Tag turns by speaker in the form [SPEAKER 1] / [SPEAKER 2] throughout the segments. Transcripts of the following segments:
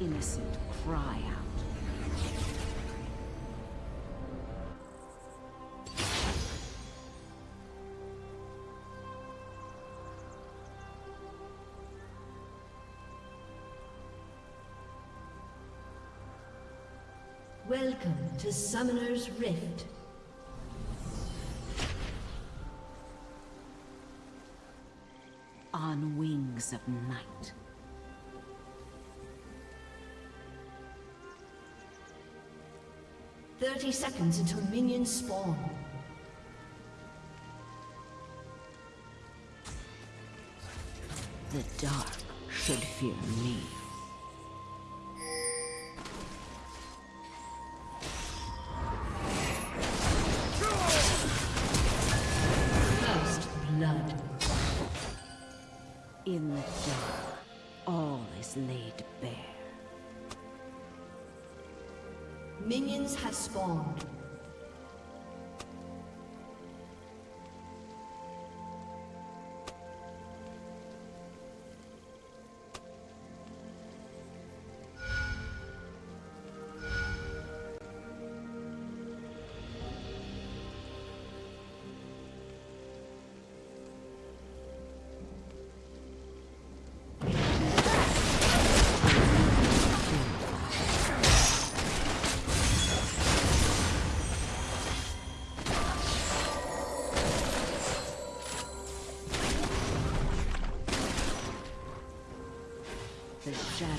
[SPEAKER 1] innocent cry out.
[SPEAKER 2] Welcome to Summoner's Rift.
[SPEAKER 1] On wings of night.
[SPEAKER 2] Thirty seconds until minions spawn.
[SPEAKER 1] The dark should fear me.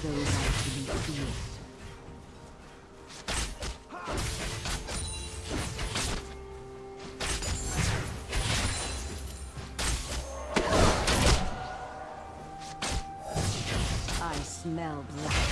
[SPEAKER 1] The shadows actually feared. I smell black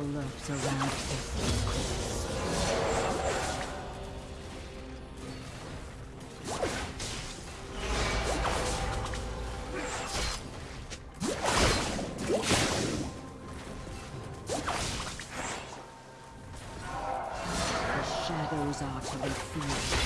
[SPEAKER 1] Evil lurks around every. The shadows are to be feared.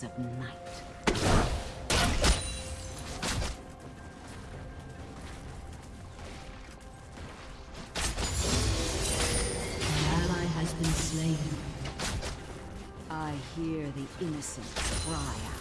[SPEAKER 1] darkness of night.
[SPEAKER 2] been slain.
[SPEAKER 1] I hear the innocent cry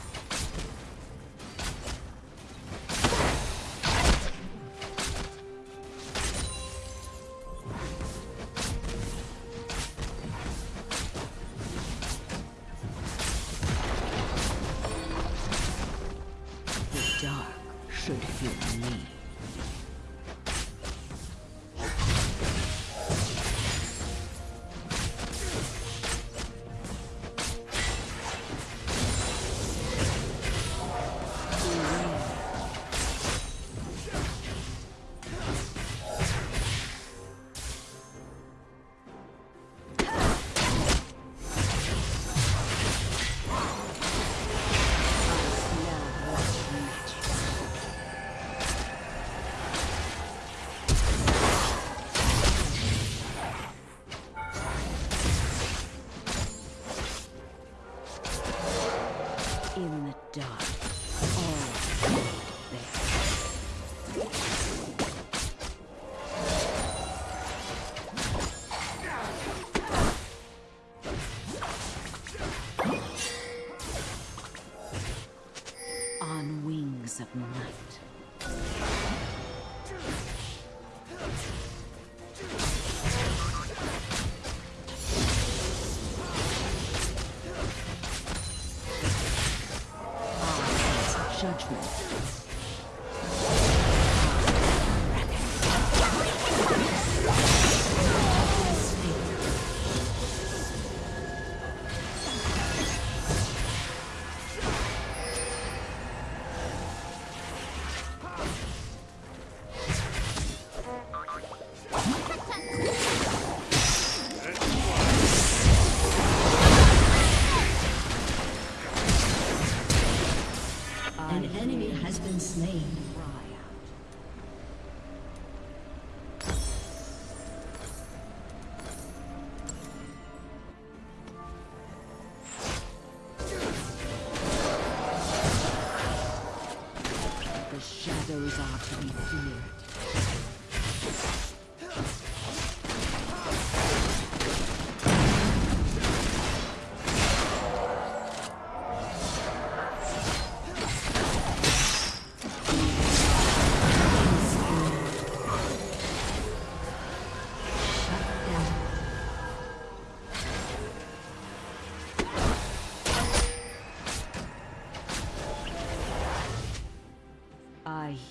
[SPEAKER 1] judgment.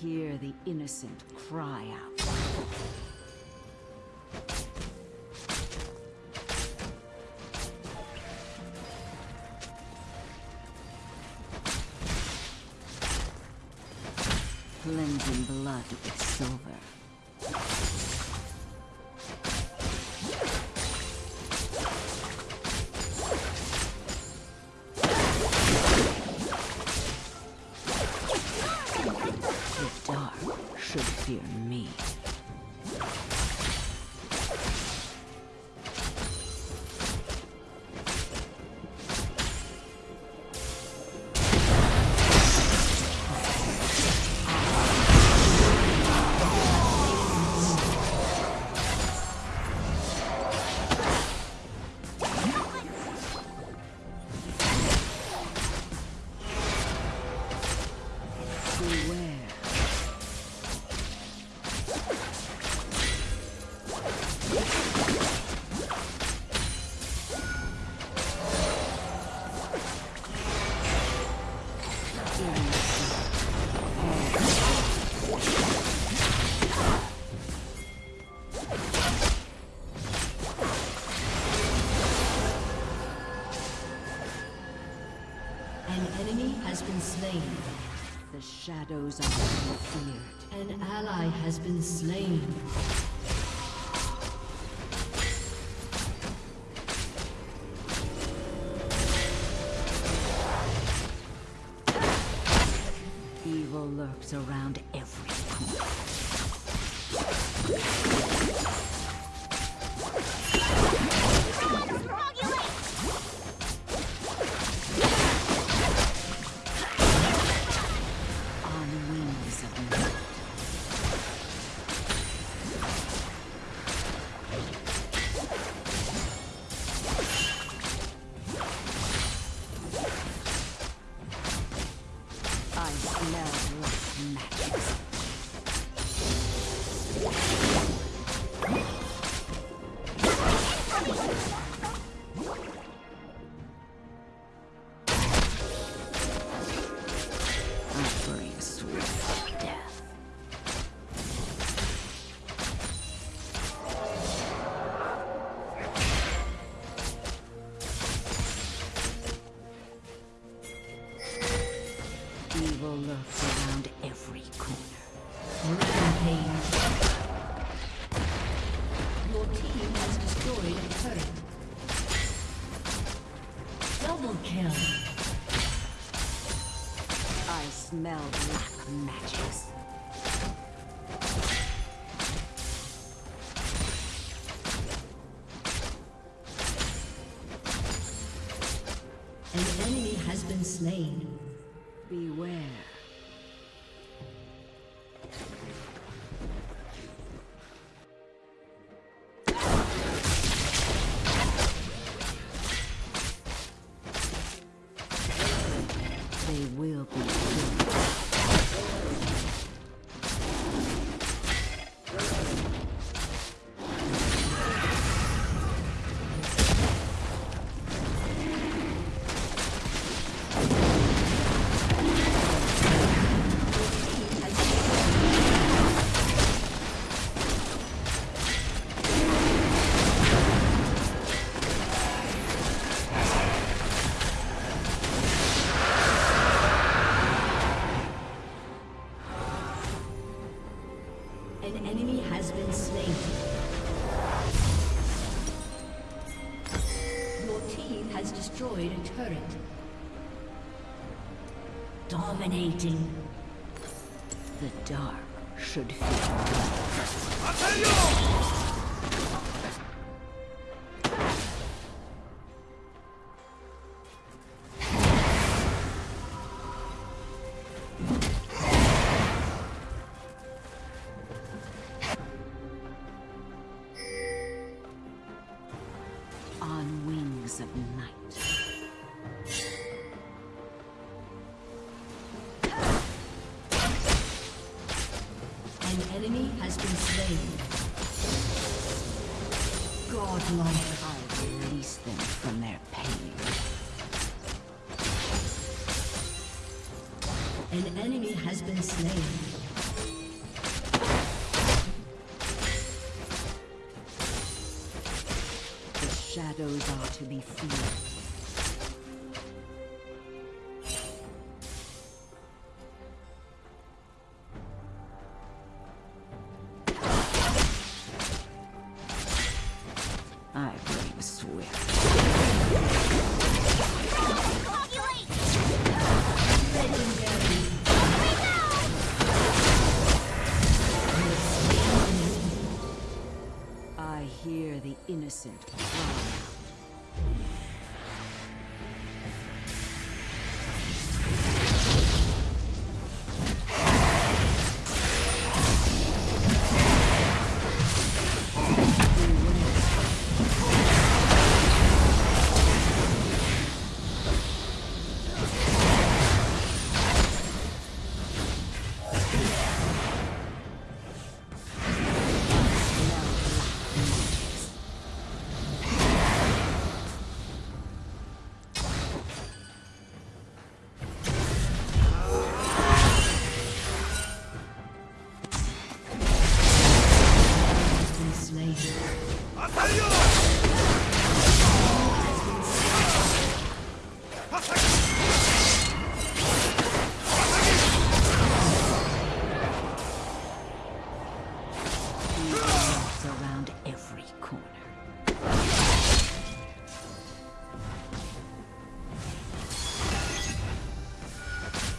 [SPEAKER 1] Hear the innocent cry out. Cleansing blood with silver. Shadows are feared.
[SPEAKER 2] An ally has been slain.
[SPEAKER 1] Evil lurks around
[SPEAKER 2] Rampage. Your team has destroyed a turret. Double kill.
[SPEAKER 1] I smell black magics.
[SPEAKER 2] An enemy has been slain. Dominating.
[SPEAKER 1] The dark should fear.
[SPEAKER 2] enemy has been slain. Godlike,
[SPEAKER 1] I will release them from their pain.
[SPEAKER 2] An enemy has been slain.
[SPEAKER 1] The shadows are to be feared.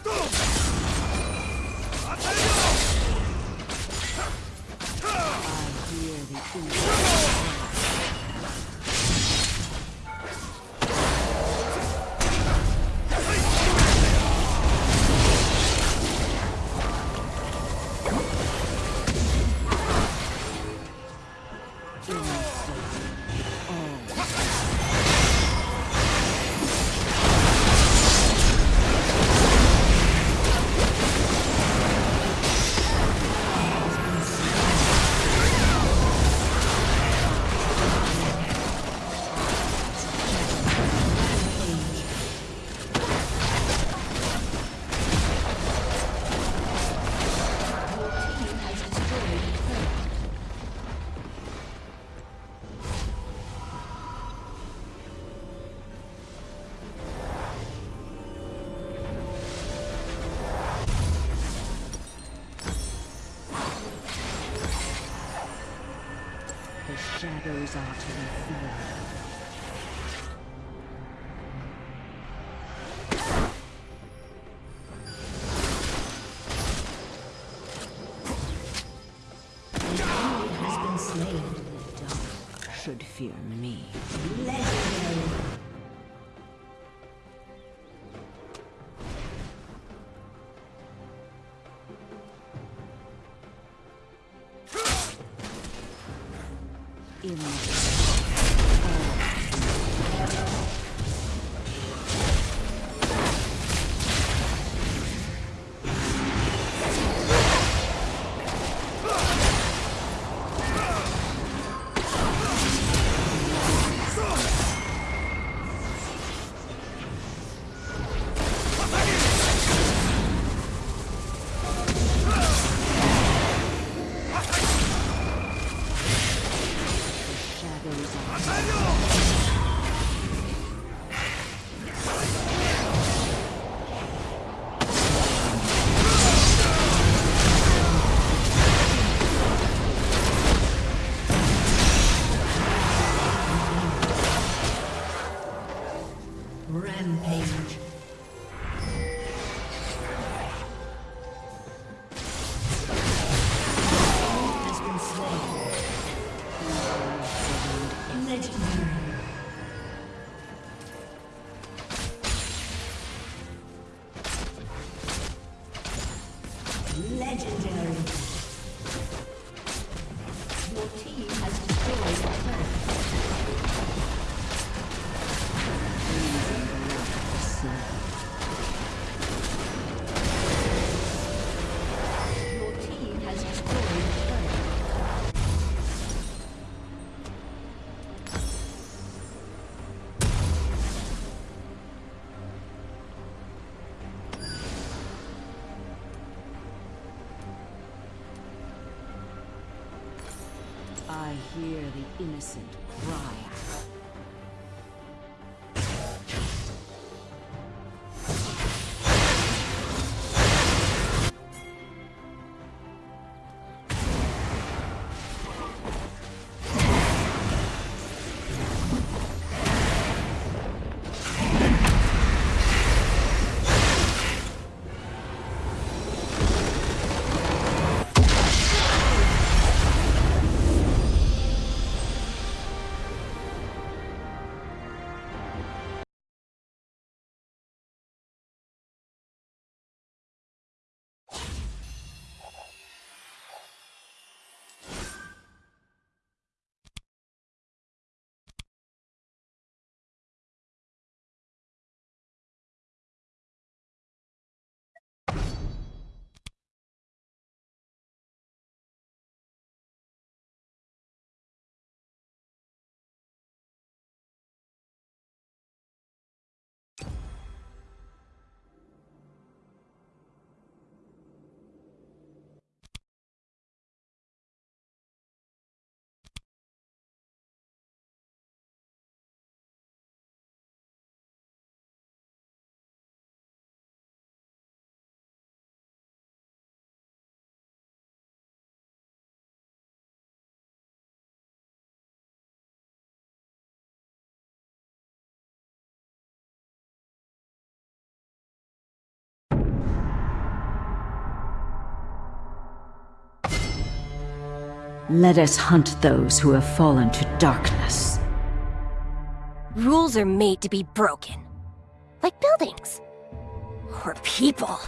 [SPEAKER 1] I The shadows Let us hunt those who have fallen to darkness.
[SPEAKER 3] Rules are made to be broken. Like buildings. Or people.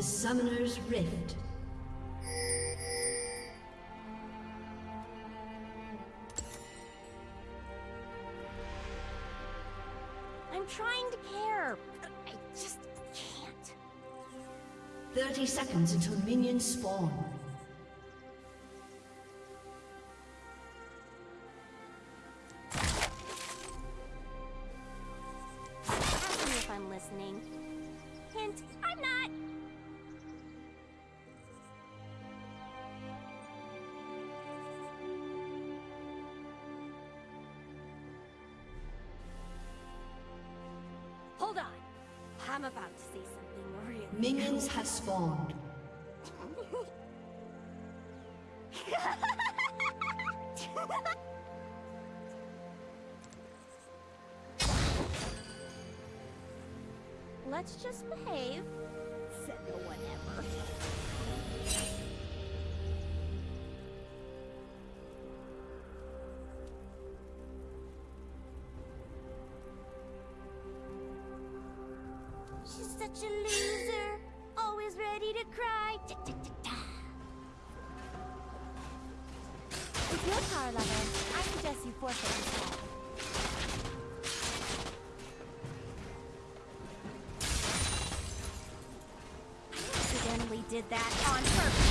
[SPEAKER 2] To Summoner's Rift.
[SPEAKER 3] I'm trying to care, but I just can't.
[SPEAKER 2] 30 seconds until minions spawn.
[SPEAKER 3] I'm about to say something.
[SPEAKER 2] Minions have spawned.
[SPEAKER 3] Let's just behave. Said no one ever. Such a loser, always ready to cry. Da, da, da, da. With your power level, I suggest you forfeit instead. I accidentally did that on purpose.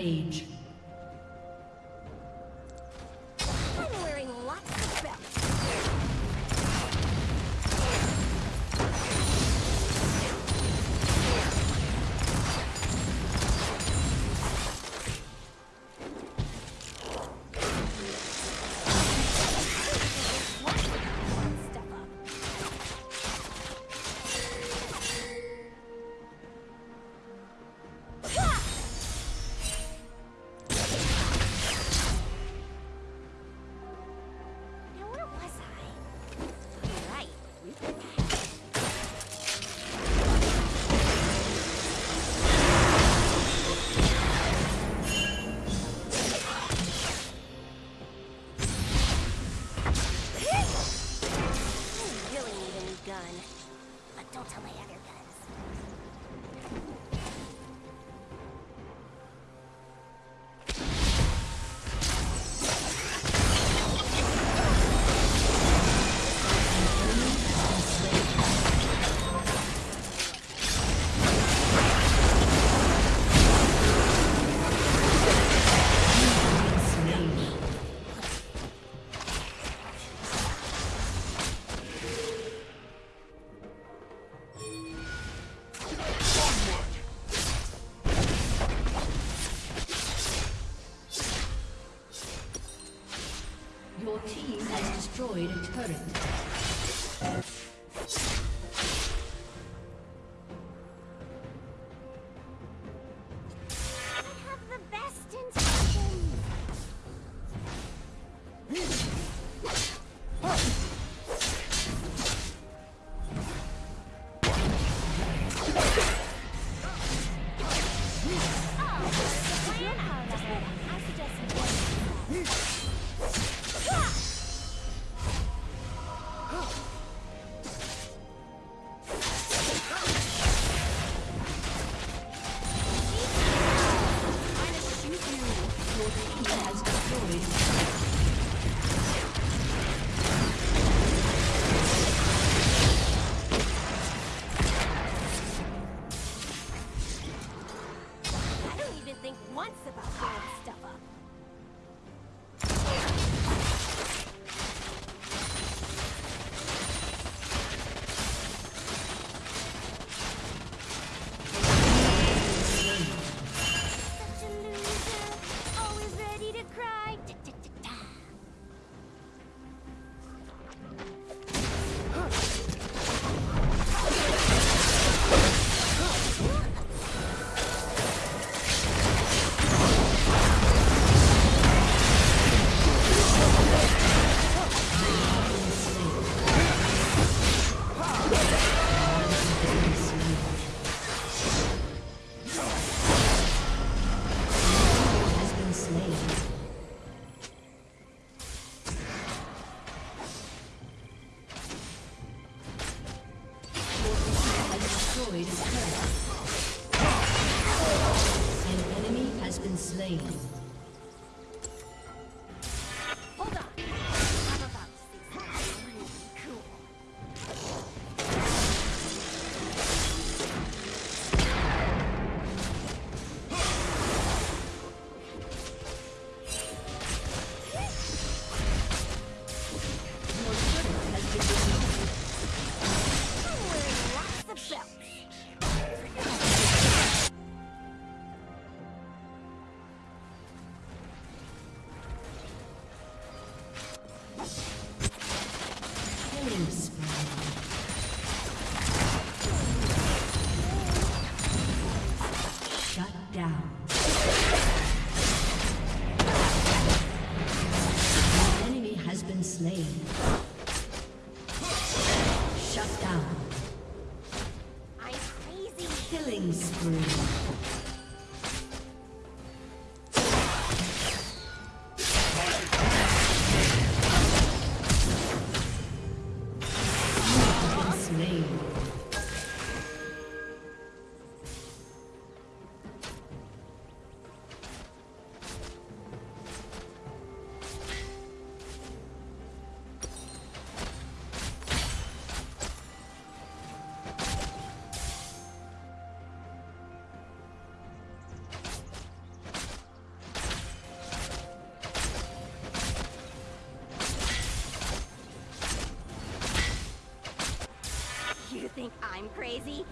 [SPEAKER 3] Rampage.
[SPEAKER 2] Don't tell my other guns. Crazy.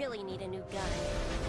[SPEAKER 3] Really need a new gun.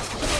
[SPEAKER 3] Let's go.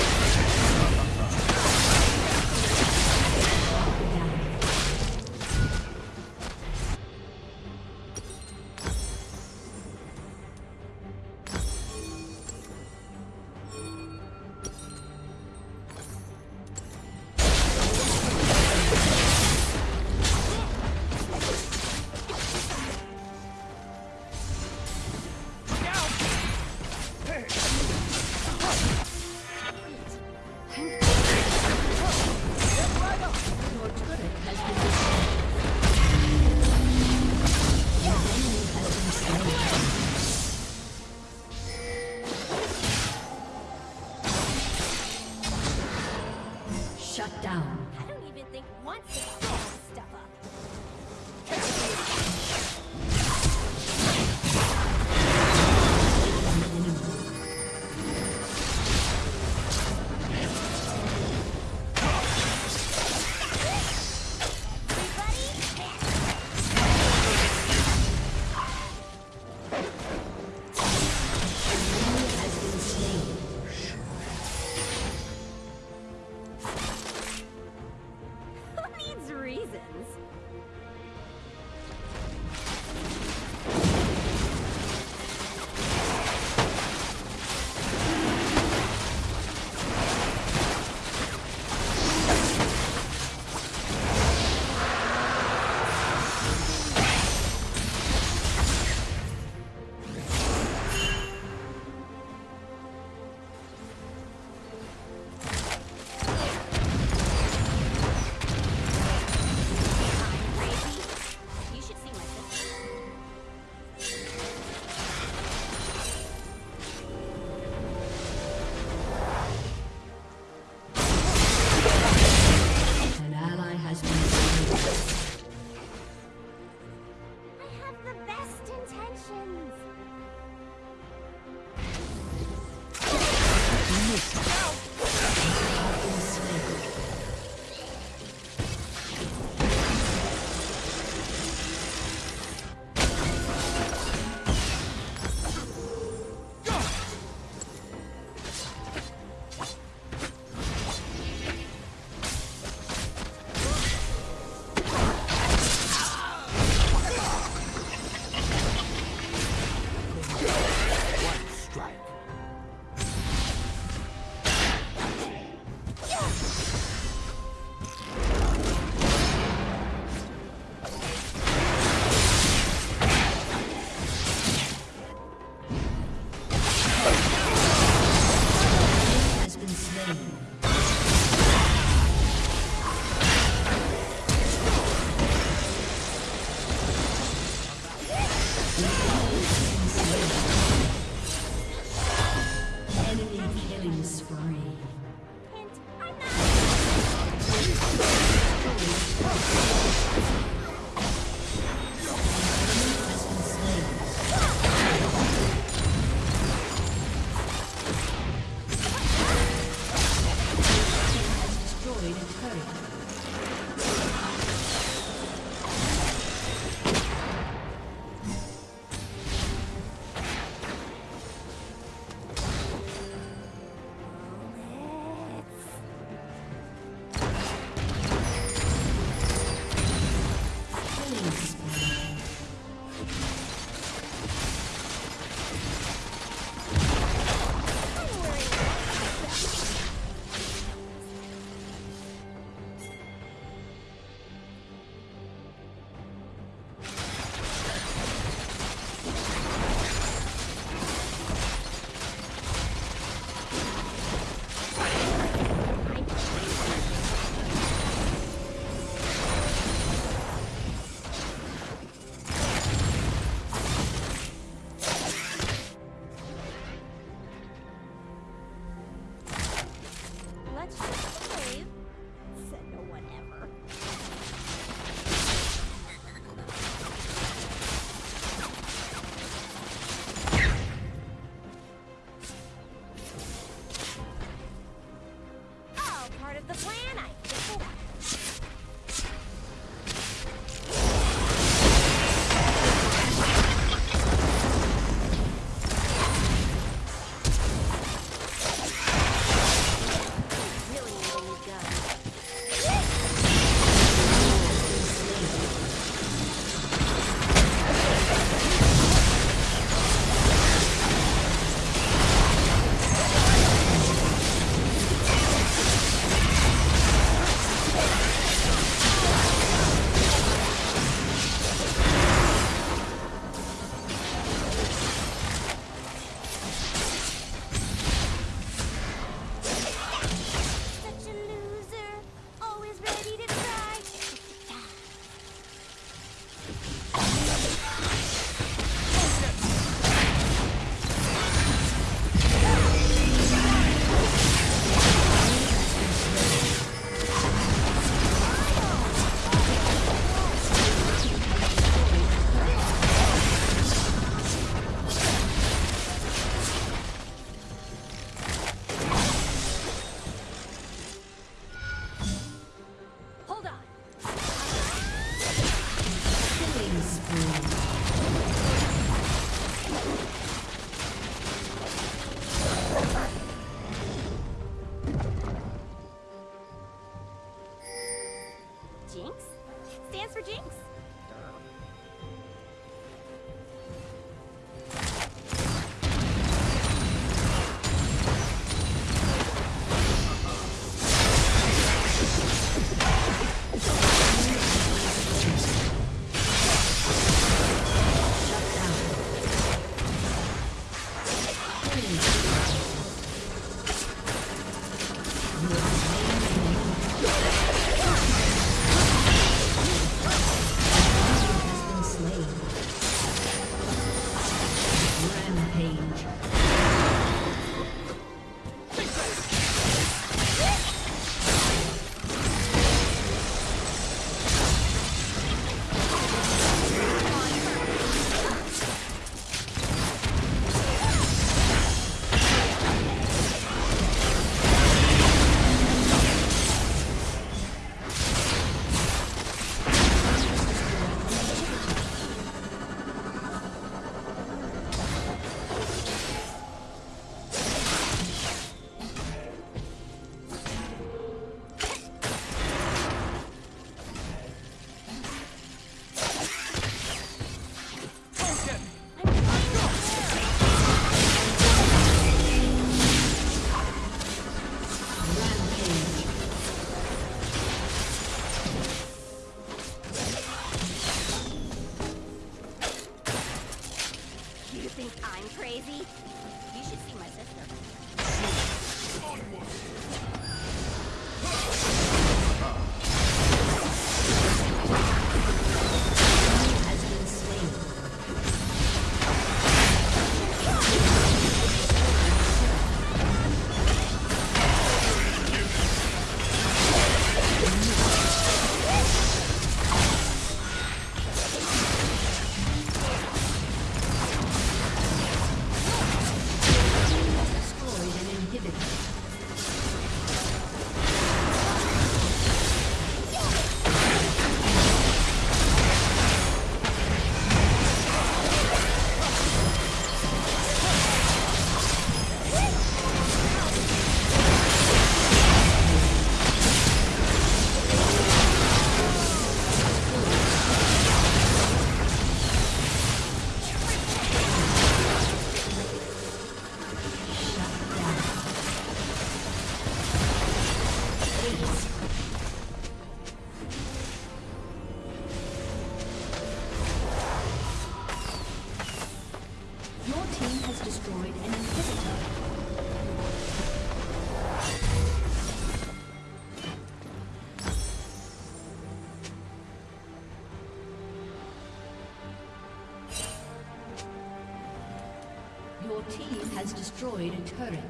[SPEAKER 2] Has destroyed a turret.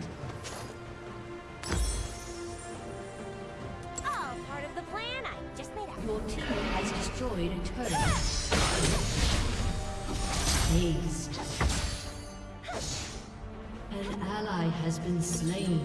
[SPEAKER 3] All part of the plan I just made up.
[SPEAKER 2] Your team has destroyed a turret. Aced. An ally has been slain.